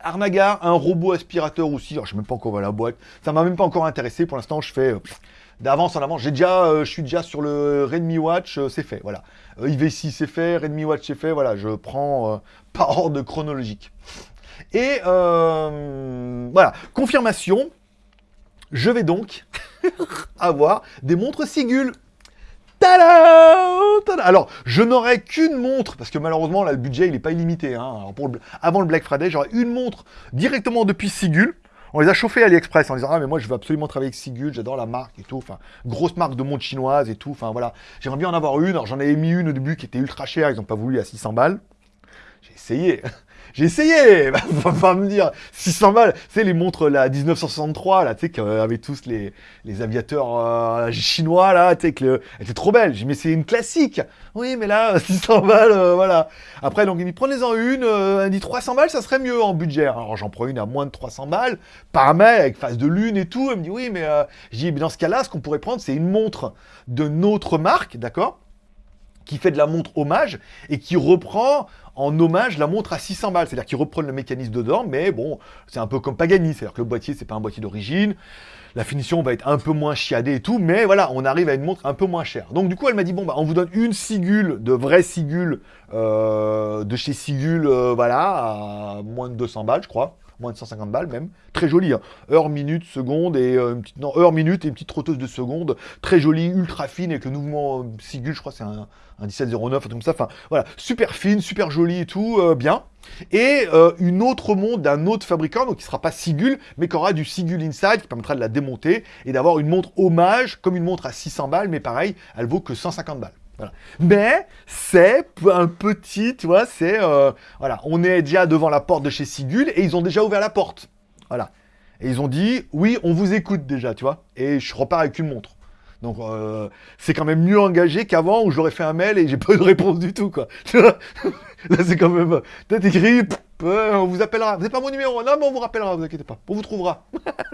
Arnaga, un robot aspirateur aussi. Alors, je ne sais même pas encore la boîte. Ça m'a même pas encore intéressé. Pour l'instant, je fais euh, d'avance en avance. J'ai euh, je suis déjà sur le Redmi Watch, c'est fait, voilà. Euh, IV6 c'est fait, Redmi Watch c'est fait, voilà, je prends par ordre chronologique. Et voilà, confirmation, je vais donc <laughs> avoir des montres Sigul. Alors, je n'aurai qu'une montre, parce que malheureusement, là, le budget, il n'est pas illimité. Hein. Avant le Black Friday, j'aurai une montre directement depuis Sigul. On les a chauffés à AliExpress en disant Ah, mais moi, je veux absolument travailler avec Sigul, j'adore la marque et tout. Enfin, grosse marque de montre chinoise et tout. Enfin, voilà. J'aimerais bien en avoir une. Alors, j'en avais mis une au début qui était ultra chère, ils n'ont pas voulu à 600 balles. J'ai essayé. J'ai essayé <laughs> Faut pas me dire 600 balles C'est les montres, la 1963, là, tu sais, qu'avaient tous les, les aviateurs euh, chinois, là, tu sais, que le- trop belle. J'ai dit, mais c'est une classique Oui, mais là, <laughs> 600 balles, euh, voilà. Après, donc, il me dit, prenez-en une, euh, elle dit 300 balles, ça serait mieux en budget. Alors, j'en prends une à moins de 300 balles, paramètre, avec face de lune et tout. Elle me dit, oui, mais euh, je dis, mais dans ce cas-là, ce qu'on pourrait prendre, c'est une montre de notre marque, d'accord? Qui fait de la montre hommage et qui reprend en hommage la montre à 600 balles. C'est-à-dire qu'ils reprennent le mécanisme dedans, mais bon, c'est un peu comme Pagani. C'est-à-dire que le boîtier, c'est pas un boîtier d'origine. La finition va être un peu moins chiadée et tout, mais voilà, on arrive à une montre un peu moins chère. Donc du coup, elle m'a dit, bon, bah, on vous donne une Sigul, de vraie Sigul, euh, de chez Sigul, euh, voilà, à moins de 200 balles, je crois. Moins de 150 balles même. Très jolie, hein. heure, minute, seconde, et euh, une petite, non, heure, minute et une petite trotteuse de seconde. Très jolie, ultra fine, avec le mouvement euh, Sigul, je crois, c'est un, un 1709, un comme ça. Enfin, voilà, super fine, super jolie et tout, euh, bien. Et une autre montre d'un autre fabricant, donc qui sera pas Sigul, mais qui aura du Sigul Inside, qui permettra de la démonter et d'avoir une montre hommage, comme une montre à 600 balles, mais pareil, elle vaut que 150 balles. Mais c'est un petit, tu vois, c'est... euh, voilà, on est déjà devant la porte de chez Sigul et ils ont déjà ouvert la porte. Voilà. Et ils ont dit, oui, on vous écoute déjà, tu vois. Et je repars avec une montre. Donc, euh, c'est quand même mieux engagé qu'avant où ai fait un mail et j'ai pas de réponse du tout, quoi. <laughs> Là, c'est quand même. T'as écrit, euh, on vous appellera. Vous n'avez pas mon numéro Non, mais on vous rappellera, vous inquiétez pas. On vous trouvera.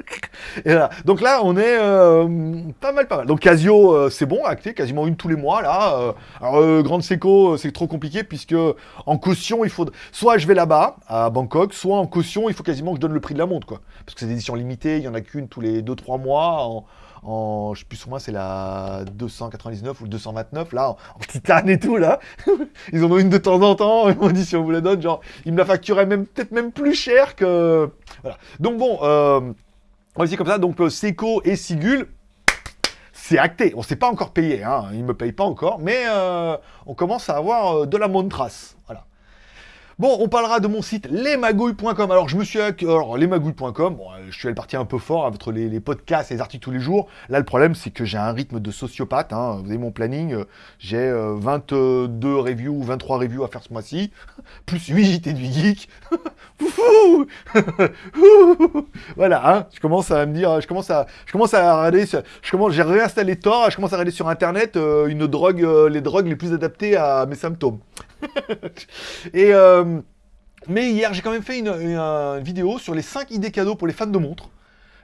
<laughs> et. Donc là, on est euh, pas mal, pas mal. Donc Casio, euh, c'est bon, acté, quasiment une tous les mois, là. alors, Grande Seco, c'est trop compliqué puisque en caution, il faut. Soit je vais là-bas, à Bangkok, soit en caution, il faut quasiment que je donne le prix de la montre, quoi. Parce que c'est des éditions limitées, il y en a qu'une tous les 2-3 mois. En, je sais plus sur moi, c'est la 299 ou le 229, là, en, titane et tout, là. <laughs> Ils en ont une de temps en temps, ils m'ont dit si on vous la donne, genre, ils me la facturaient même, peut-être même plus cher que... Voilà. Donc bon, euh, on va comme ça, donc euh, Seco et Sigul, c'est acté. On s'est pas encore payé, hein. ils me payent pas encore, mais euh, on commence à avoir euh, de la montrace. Voilà. Bon, on parlera de mon site lesmagouilles.com. Alors, je me suis... Alors, lesmagouilles.com, bon, euh, je suis allé partir un peu fort avec les, les podcasts et les articles tous les jours. Là, le problème, c'est que j'ai un rythme de sociopathe. hein. Vous avez mon planning. euh, J'ai euh, 22 reviews ou 23 reviews à faire ce mois-ci. <laughs> Plus 8 JT du geek. <laughs> <laughs> Voilà, hein, je commence à me dire, je commence à, je commence à regarder, je commence, j'ai réinstallé Tor, je commence à regarder sur internet euh, une drogue, euh, les drogues les plus adaptées à mes symptômes. <laughs> Euh, mais hier, j'ai quand même fait une, une vidéo sur les 5 idées cadeaux pour les fans de montres.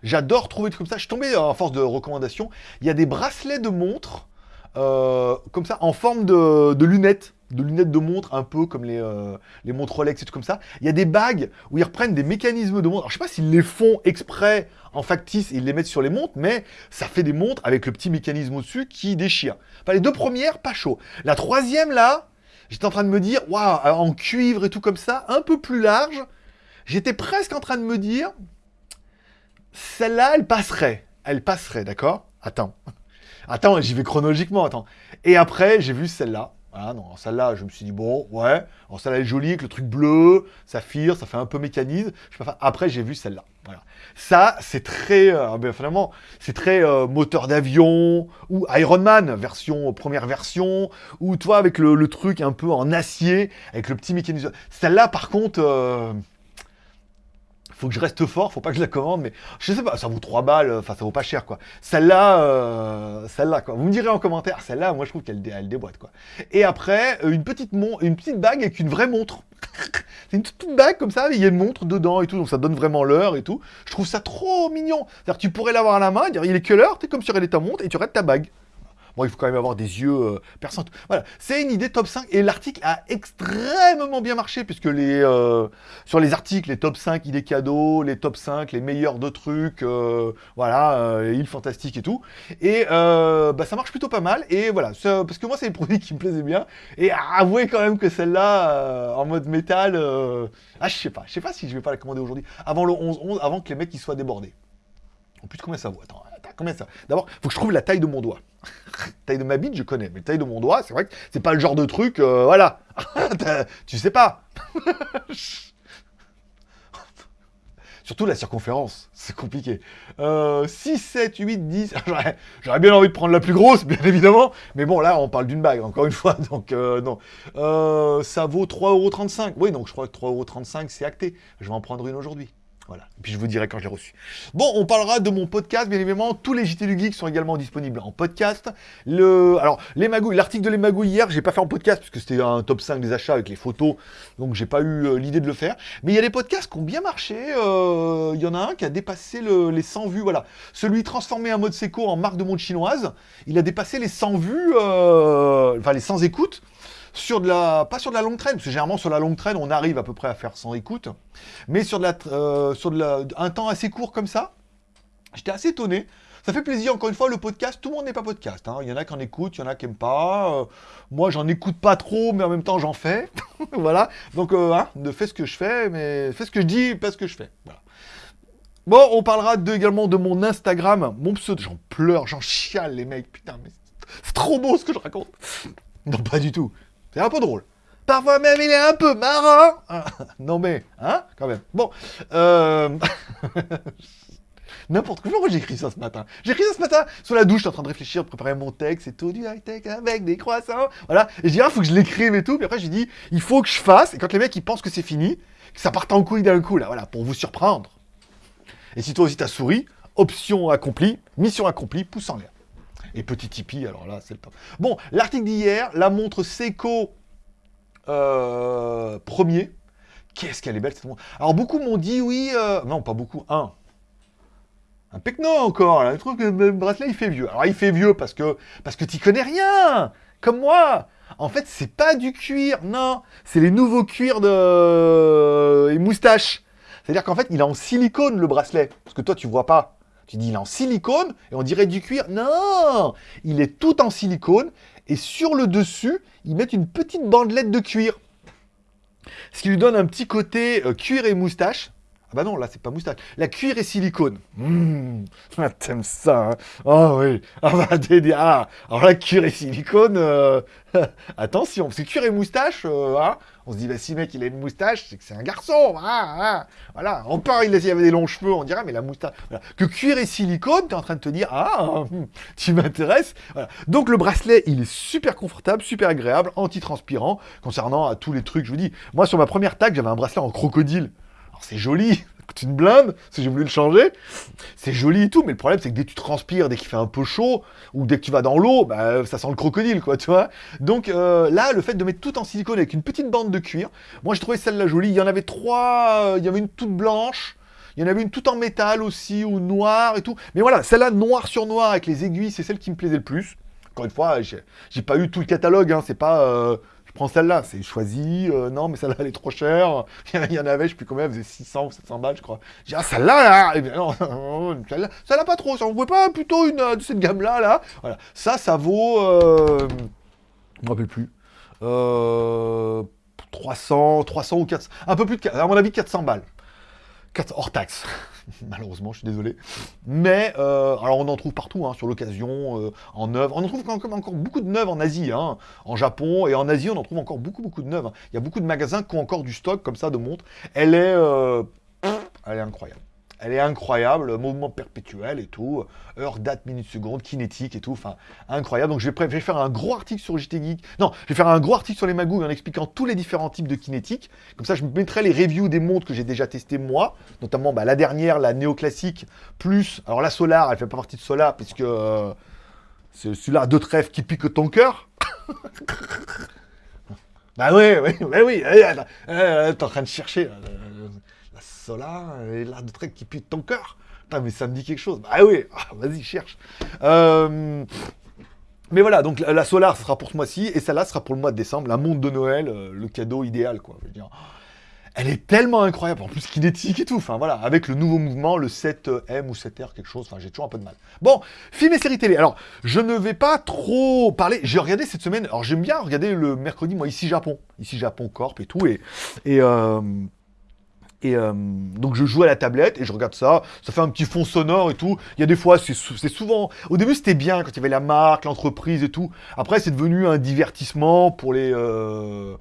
J'adore trouver des trucs comme ça. Je suis tombé en force de recommandations. Il y a des bracelets de montres euh, comme ça en forme de, lunettes, de lunettes de montre, un peu comme les, euh, montres Rolex et tout comme ça. Il y a des bagues où ils reprennent des mécanismes de montre. Alors, je sais pas s'ils les font exprès en factice et ils les mettent sur les montres, mais ça fait des montres avec le petit mécanisme au-dessus qui déchire. Enfin, les deux premières, pas chaud. La troisième, là, j'étais en train de me dire, waouh, en cuivre et tout comme ça, un peu plus large. J'étais presque en train de me dire, celle-là, elle passerait. Elle passerait, d'accord? Attends. Attends, j'y vais chronologiquement, attends. Et après, j'ai vu celle-là. Voilà, non, celle-là, je me suis dit, bon, ouais. Celle-là, elle est jolie, avec le truc bleu, saphir, ça fait un peu mécanisme. Après, j'ai vu celle-là. Voilà. Ça, c'est très, euh, ben, finalement, c'est très euh, moteur d'avion, ou Iron Man, version, première version, ou toi, avec le, le truc un peu en acier, avec le petit mécanisme. Celle-là, par contre, euh, faut que je reste fort, faut pas que je la commande, mais je sais pas, ça vaut 3 balles, enfin ça vaut pas cher quoi. Celle-là, euh, celle-là quoi. Vous me direz en commentaire, celle-là, moi je trouve qu'elle dé- elle déboîte quoi. Et après, euh, une petite une petite bague avec une vraie montre. <laughs> C'est une toute petite bague comme ça, il y a une montre dedans et tout, donc ça donne vraiment l'heure et tout. Je trouve ça trop mignon. C'est-à-dire tu pourrais l'avoir à la main, dire il est quelle heure, t'es comme si tu regardais ta montre et tu regardes ta bague. Il faut quand même avoir des yeux euh, perçants. Voilà, c'est une idée top 5 et l'article a extrêmement bien marché puisque les euh, sur les articles, les top 5 idées cadeaux, les top 5, les meilleurs de trucs, euh, voilà, euh, îles fantastiques et tout. Et euh, bah, ça marche plutôt pas mal. Et voilà, parce que moi, c'est des produits qui me plaisaient bien. Et avouez quand même que celle-là, euh, en mode métal, euh, ah, je sais pas, je sais pas si je vais pas la commander aujourd'hui, avant le 11-11, avant que les mecs ils soient débordés. En plus, combien ça vaut? Attends, attends, combien ça? D'abord, faut que je trouve la taille de mon doigt. <laughs> taille de ma bite, je connais, mais taille de mon doigt, c'est vrai que c'est pas le genre de truc, euh, voilà. <laughs> Tu sais pas. <laughs> Surtout la circonférence, c'est compliqué. Euh, 6, 7, 8, 10. J'aurais- J'aurais bien envie de prendre la plus grosse, bien évidemment. Mais bon, là, on parle d'une bague, encore une fois. Donc, euh, non. Euh, ça vaut 3,35€. Oui, donc je crois que 3,35€, c'est acté. Je vais en prendre une aujourd'hui. Voilà. Et puis je vous dirai quand je l'ai reçu. Bon, on parlera de mon podcast, bien évidemment. Tous les JT du Geek sont également disponibles en podcast. Le... Alors, les magouilles, l'article de les magouilles hier, j'ai pas fait en podcast, puisque c'était un top 5 des achats avec les photos. Donc, j'ai pas eu euh, l'idée de le faire. Mais il y a des podcasts qui ont bien marché. euh, Il y en a un qui a dépassé le- les 100 vues. Voilà. Celui transformé en mode séco en marque de montre chinoise, il a dépassé les 100 vues, euh, enfin les 100 écoutes. Sur de la, pas sur de la longue traîne, parce que généralement sur la longue traîne, on arrive à peu près à faire 100 écoutes, mais sur de la, euh, sur de un temps assez court comme ça, j'étais assez étonné. Ça fait plaisir, encore une fois, le podcast, tout le monde n'est pas podcast. hein. Il y en a qui en écoutent, il y en a qui n'aiment pas. Euh, moi, j'en écoute pas trop, mais en même temps, j'en fais. <laughs> voilà. Donc, euh, hein, ne fais ce que je fais, mais fais ce que je dis, pas ce que je fais. Voilà. Bon, on parlera également de mon Instagram, mon pseudo. J'en pleure, j'en chiale, les mecs. Putain, mais c'est trop beau ce que je raconte. Non, pas du tout. C'est un peu drôle. Parfois même, il est un peu marrant. Ah, non, mais, hein, quand même. Bon, euh... <laughs> N'importe quoi. Pourquoi j'ai écrit ça ce matin? J'ai écrit ça ce matin sous la douche, j'étais en train de réfléchir, de préparer mon texte et tout, du high-tech avec des croissants. Voilà. Et je dis, ah, faut que je l'écrive et tout. Puis après, j'ai dit, il faut que je fasse. Et quand les mecs, ils pensent que c'est fini, que ça parte en couille d'un coup, là, voilà, pour vous surprendre. Et si toi aussi t'as souri, option accomplie, mission accomplie, pouce en l'air. Et petit Tipeee, alors là, c'est le top. Bon, l'article d'hier, la montre Seiko euh, premier. Qu'est-ce qu'elle est belle cette montre. Alors beaucoup m'ont dit oui, euh, non pas beaucoup, un. Un pecno encore, là. je trouve que le bracelet il fait vieux. Alors il fait vieux parce que parce que t'y connais rien, comme moi. En fait c'est pas du cuir, non, c'est les nouveaux cuirs de les moustaches. C'est-à-dire qu'en fait il est en silicone le bracelet, parce que toi tu vois pas. Tu dis il est en silicone et on dirait du cuir. Non, il est tout en silicone et sur le dessus ils mettent une petite bandelette de cuir. Ce qui lui donne un petit côté euh, cuir et moustache. Ah bah non, là c'est pas moustache. La cuir et silicone. Mmh, ah, t'aimes ça, hein Oh oui. Ah bah <laughs> ah, alors la cuir et silicone, euh, <laughs> attention, parce que cuir et moustache, euh, hein, on se dit, bah si mec il a une moustache, c'est que c'est un garçon, hein, hein. voilà. On part, il avait des longs cheveux, on dirait, mais la moustache. Que cuir et silicone, t'es en train de te dire, ah, hum, tu m'intéresses, voilà. Donc le bracelet, il est super confortable, super agréable, anti-transpirant, concernant à tous les trucs, je vous dis, moi sur ma première tag, j'avais un bracelet en crocodile. C'est joli, <laughs> ça coûte une blinde, si j'ai voulu le changer. C'est joli et tout, mais le problème c'est que dès que tu transpires, dès qu'il fait un peu chaud, ou dès que tu vas dans l'eau, bah, ça sent le crocodile, quoi, tu vois. Donc euh, là, le fait de mettre tout en silicone avec une petite bande de cuir, moi j'ai trouvé celle-là jolie. Il y en avait trois, euh, il y avait une toute blanche, il y en avait une toute en métal aussi, ou noire et tout. Mais voilà, celle-là, noir sur noir avec les aiguilles, c'est celle qui me plaisait le plus. Encore une fois, j'ai j'ai pas eu tout le catalogue, hein, c'est pas... euh, je prends celle-là, c'est choisi, euh, non mais celle-là elle est trop chère, <laughs> il y en avait, je sais plus combien, elle faisait 600 ou 700 balles je crois. J'ai ah celle-là là, eh bien non, <laughs> celle-là, celle-là pas trop, ça on voit pas plutôt une euh, de cette gamme-là là, voilà. Ça, ça vaut, euh, je me rappelle plus, euh, 300, 300 ou 400, un peu plus de, à mon avis 400 balles. 400 hors taxe. <laughs> Malheureusement, je suis désolé. Mais, euh, alors on en trouve partout, hein, sur l'occasion, euh, en neuve. On en trouve encore, encore beaucoup de neuves en Asie, hein, en Japon, et en Asie, on en trouve encore beaucoup, beaucoup de neuves. Il y a beaucoup de magasins qui ont encore du stock comme ça de montres. Elle est, euh, elle est incroyable. Elle est incroyable, mouvement perpétuel et tout, heure, date, minute, seconde, kinétique et tout, enfin, incroyable. Donc je vais, faire un gros article sur JT Geek. Non, je vais faire un gros article sur les magouilles en expliquant tous les différents types de kinétique. Comme ça, je mettrai les reviews des montres que j'ai déjà testées moi, notamment bah, la dernière, la néoclassique, plus, alors la Solar, elle fait pas partie de Solar, puisque euh, c'est celui-là de trèfle qui pique ton cœur. <laughs> bah oui, oui, oui, oui, t'es en train de chercher. là, la Solar, et là de trèfle qui pique ton cœur. Putain, mais ça me dit quelque chose. Bah oui, <laughs> ah, vas-y, cherche. Euh, Mais voilà, donc la, Solar sera pour ce mois-ci, et celle-là sera pour le mois de décembre, la montre de Noël, euh, le cadeau idéal, quoi. Je veux dire. Elle est tellement incroyable, en plus kinétique et tout, enfin voilà, avec le nouveau mouvement, le 7M ou 7R, quelque chose, enfin j'ai toujours un peu de mal. Bon, film et série télé, alors je ne vais pas trop parler, j'ai regardé cette semaine, alors j'aime bien regarder le mercredi, moi, ici Japon, ici Japon Corp et tout, et... et euh, et euh, donc je joue à la tablette et je regarde ça, ça fait un petit fond sonore et tout. Il y a des fois, c'est souvent... Au début c'était bien quand il y avait la marque, l'entreprise et tout. Après c'est devenu un divertissement pour les... Euh,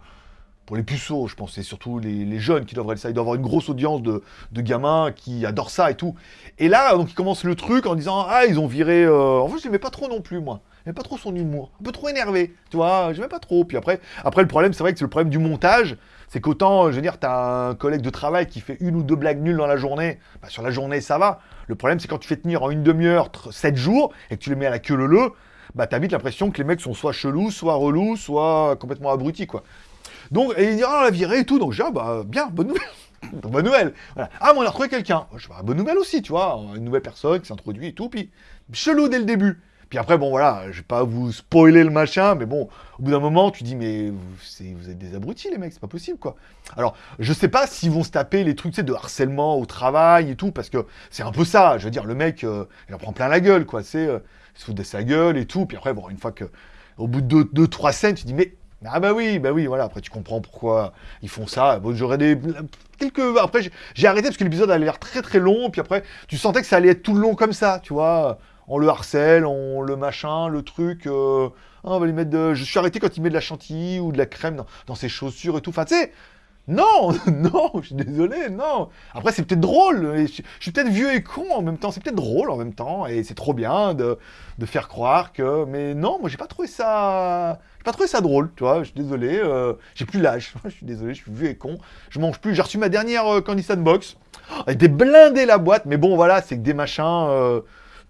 pour les puceaux, je pense, c'est surtout les, jeunes qui doivent regarder ça. Il doit avoir une grosse audience de, gamins qui adorent ça et tout. Et là, donc, ils commencent le truc en disant Ah, ils ont viré. Euh... En fait, je n'aimais pas trop non plus, moi. J'aimais pas trop son humour. Un peu trop énervé, tu vois. J'aimais pas trop. Puis après, après le problème, c'est vrai que c'est le problème du montage. C'est qu'autant, je veux dire, t'as un collègue de travail qui fait une ou deux blagues nulles dans la journée. Bah, sur la journée, ça va. Le problème, c'est quand tu fais tenir en une demi-heure, sept jours, et que tu les mets à la queue leu bah t'as vite l'impression que les mecs sont soit chelous, soit relous, soit complètement abrutis, quoi. Donc, et il dit, ah, la virée et tout. Donc, je dis, ah, bah, bien, bonne nouvelle. <laughs> bonne nouvelle. Ah, mais on a retrouvé quelqu'un. Je dis, bah, bonne nouvelle aussi, tu vois. Une nouvelle personne qui s'introduit et tout. Puis, chelou dès le début. Puis après, bon, voilà, je vais pas vous spoiler le machin, mais bon, au bout d'un moment, tu dis, mais vous, êtes des abrutis, les mecs, c'est pas possible, quoi. Alors, je sais pas s'ils vont se taper les trucs, tu sais, de harcèlement au travail et tout, parce que c'est un peu ça. Je veux dire, le mec, euh, il en prend plein la gueule, quoi. C'est, euh, il se fout de sa gueule et tout. Puis après, bon, une fois que, au bout de deux, deux trois scènes, tu dis, mais ah bah oui, bah oui, voilà, après tu comprends pourquoi ils font ça. Bon, j'aurais des... Quelques... Après, j'ai arrêté parce que l'épisode allait l'air très très long, puis après, tu sentais que ça allait être tout le long comme ça, tu vois. On le harcèle, on le machin, le truc... Euh, ah, on va lui mettre de... Je suis arrêté quand il met de la chantilly ou de la crème dans, ses chaussures et tout. Enfin, tu sais, non, <laughs> non, je suis désolé, non. Après, c'est peut-être drôle. Je, suis peut-être vieux et con en même temps. C'est peut-être drôle en même temps. Et c'est trop bien de, faire croire que... Mais non, moi, j'ai pas trouvé ça pas trouvé ça drôle, tu je suis désolé, euh, j'ai plus l'âge, <laughs> je suis désolé, je suis vieux et con, je mange plus, j'ai reçu ma dernière euh, Candy Box, elle était blindée la boîte, mais bon voilà, c'est que des machins euh,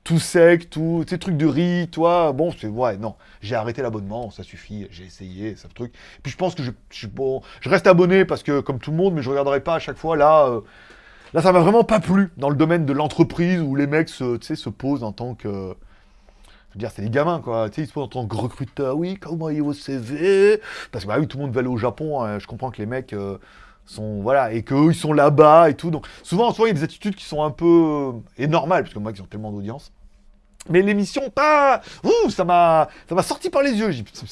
tout secs, tout, ces trucs de riz, toi, bon, c'est, ouais, non, j'ai arrêté l'abonnement, ça suffit, j'ai essayé, ça truc, et puis je pense que je, je, bon, je reste abonné parce que, comme tout le monde, mais je regarderai pas à chaque fois, là, euh, là ça m'a vraiment pas plu, dans le domaine de l'entreprise, où les mecs se, se posent en tant que je veux dire, c'est des gamins, quoi. Tu sais, ils se posent en tant que recruteur. Oui, comment est vos CV Parce que, bah oui, tout le monde veut aller au Japon. Hein. Je comprends que les mecs euh, voilà, et qu'eux, ils sont là-bas et tout. Donc, souvent, souvent, il y a des attitudes qui sont un peu... Euh, et normales, parce que moi, ils ont tellement d'audience. Mais l'émission, pas... Ouh, ça m'a ça m'a sorti par les yeux.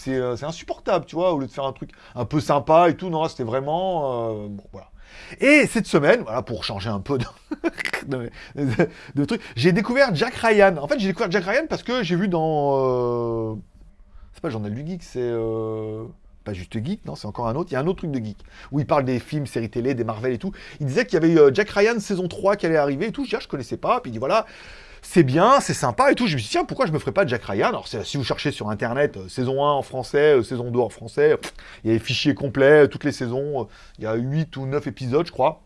Euh, c'est insupportable, tu vois, au lieu de faire un truc un peu sympa et tout. Non, c'était vraiment... bon, voilà. Et cette semaine, voilà, pour changer un peu <laughs> de, de, truc, j'ai découvert Jack Ryan. En fait, j'ai découvert Jack Ryan parce que j'ai vu dans... Euh... C'est pas le Journal du Geek, c'est... Euh... Pas juste Geek, non, c'est encore un autre. Il y a un autre truc de Geek, où il parle des films, séries télé, des Marvel et tout. Il disait qu'il y avait euh, Jack Ryan saison 3 qui allait arriver et tout. Je dis, ah, je connaissais pas. Puis il dit, voilà, c'est bien, c'est sympa et tout. Je me suis dit, tiens, pourquoi je me ferais pas Jack Ryan? Alors, si vous cherchez sur Internet, euh, saison 1 en français, euh, saison 2 en français, il y a les fichiers complets, euh, toutes les saisons, il y a 8 ou 9 épisodes, je crois.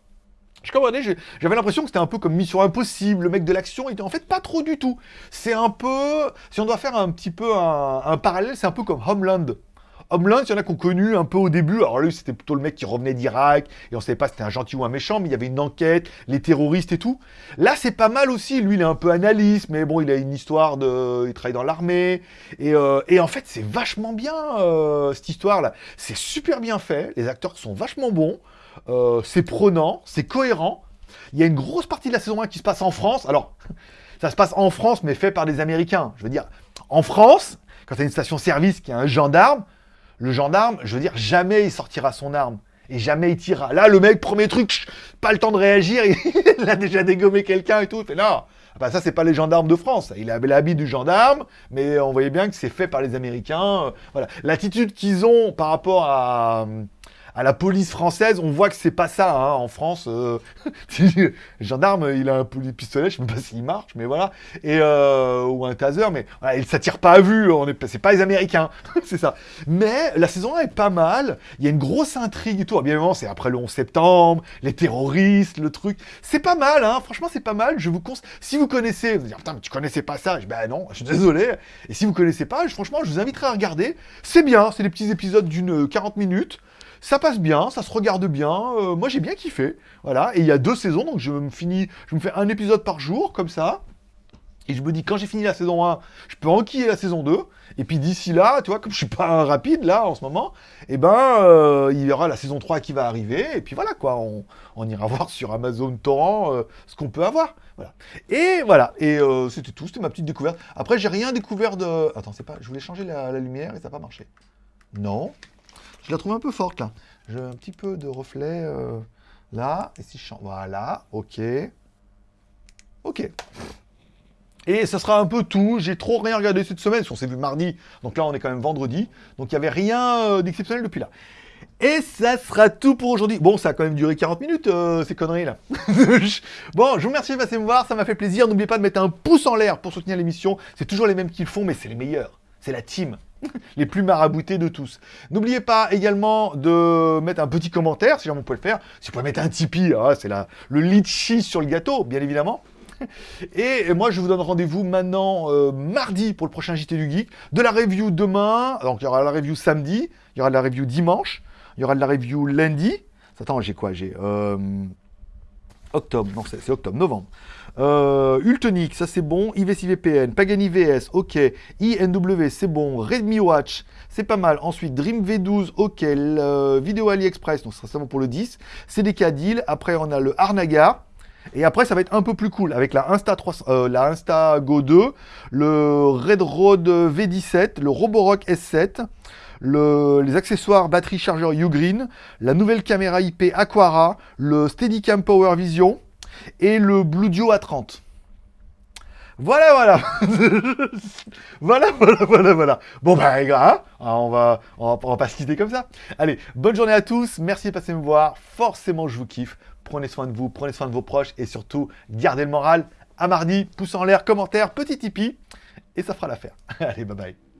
Je comprenais, j'avais l'impression que c'était un peu comme Mission Impossible, le mec de l'action, était en fait pas trop du tout. C'est un peu, si on doit faire un petit peu un parallèle, c'est un peu comme Homeland. Homeland, il y en a qui ont connu un peu au début. Alors lui, c'était plutôt le mec qui revenait d'Irak, et on savait pas si c'était un gentil ou un méchant, mais il y avait une enquête, les terroristes et tout. Là, c'est pas mal aussi. Lui, il est un peu analyste, mais bon, il a une histoire de... Il travaille dans l'armée. Et, euh, en fait, c'est vachement bien, euh, cette histoire-là. C'est super bien fait. Les acteurs sont vachement bons. Euh, c'est prenant, c'est cohérent. Il y a une grosse partie de la saison 1 qui se passe en France. Alors, <laughs> ça se passe en France, mais fait par des Américains. Je veux dire, en France, quand tu as une station-service qui a un gendarme, le gendarme, je veux dire, jamais il sortira son arme. Et jamais il tirera. Là, le mec, premier truc, pas le temps de réagir, <laughs> il a déjà dégommé quelqu'un et tout. Il fait non, ah bah ça, c'est pas les gendarmes de France. Il avait l'habit du gendarme, mais on voyait bien que c'est fait par les Américains. Euh, voilà. L'attitude qu'ils ont par rapport à à la police française, on voit que c'est pas ça, hein, en France. Euh, le <laughs> gendarme, il a un pistolet, je sais même pas s'il marche, mais voilà, et euh, ou un taser, mais voilà, il s'attire pas à vue, c'est pas les Américains, <laughs> c'est ça. Mais la saison 1 est pas mal, il y a une grosse intrigue et tout, bien évidemment, c'est après le 11 septembre, les terroristes, le truc, c'est pas mal, hein, franchement, c'est pas mal, je vous conseille, si vous connaissez, vous allez dire, putain, mais tu connaissais pas ça, je dis, ben non, je suis désolé, et si vous connaissez pas, franchement, je vous inviterai à regarder, c'est bien, c'est des petits épisodes d'une 40 minutes, ça passe bien, ça se regarde bien. Euh, moi, j'ai bien kiffé. Voilà. Et il y a deux saisons, donc je me finis, je me fais un épisode par jour, comme ça. Et je me dis, quand j'ai fini la saison 1, je peux enquiller la saison 2. Et puis d'ici là, tu vois, comme je suis pas rapide là en ce moment, eh ben, euh, il y aura la saison 3 qui va arriver. Et puis voilà quoi, on, ira <laughs> voir sur Amazon Torrent euh, ce qu'on peut avoir. Voilà. Et voilà, et c'était tout, c'était ma petite découverte. Après, j'ai rien découvert de... Attends, c'est pas... Je voulais changer la, lumière et ça n'a pas marché. Non. Je la trouve un peu forte là. J'ai un petit peu de reflet là. Et si je. Voilà, ok. Ok. Et ça sera un peu tout. J'ai trop rien regardé cette semaine. On s'est vu mardi, donc là on est quand même vendredi. Donc il n'y avait rien euh, d'exceptionnel depuis là. Et ça sera tout pour aujourd'hui. Bon, ça a quand même duré 40 minutes, euh, ces conneries là. <laughs> bon, je vous remercie de passer me voir, ça m'a fait plaisir. N'oubliez pas de mettre un pouce en l'air pour soutenir l'émission. C'est toujours les mêmes qui le font, mais c'est les meilleurs. C'est la team. <laughs> les plus maraboutés de tous. N'oubliez pas également de mettre un petit commentaire, si jamais vous pouvez le faire. Si vous pouvez mettre un Tipeee, ah, c'est le litchi sur le gâteau, bien évidemment. Et moi, je vous donne rendez-vous maintenant euh, mardi pour le prochain JT du Geek. De la review demain, donc il y aura la review samedi, il y aura de la review dimanche, il y aura de la review lundi. Attends, j'ai quoi? J'ai euh, octobre, non c'est octobre, novembre. Euh, Ultonic, ça c'est bon. IVCVPN, Pagani VS, ok. INW, c'est bon. Redmi Watch, c'est pas mal. Ensuite, Dream V12, ok. vidéo AliExpress, donc ça sera bon pour le 10. CDK Deal. Après, on a le Arnaga. Et après, ça va être un peu plus cool avec la Insta, 3, euh, Go 2, le Red Road V17, le Roborock S7, les accessoires batterie chargeur Ugreen, la nouvelle caméra IP Aquara, le Steadicam Power Vision et le Blue Duo A30. Voilà, voilà. <laughs> voilà, voilà, voilà, voilà. Bon, bah, hein, on, va, on, va, on va pas se quitter comme ça. Allez, bonne journée à tous. Merci de passer me voir. Forcément, je vous kiffe. Prenez soin de vous, prenez soin de vos proches et surtout, gardez le moral. À mardi, pouce en l'air, commentaire, petit tipi. Et ça fera l'affaire. <laughs> Allez, bye bye.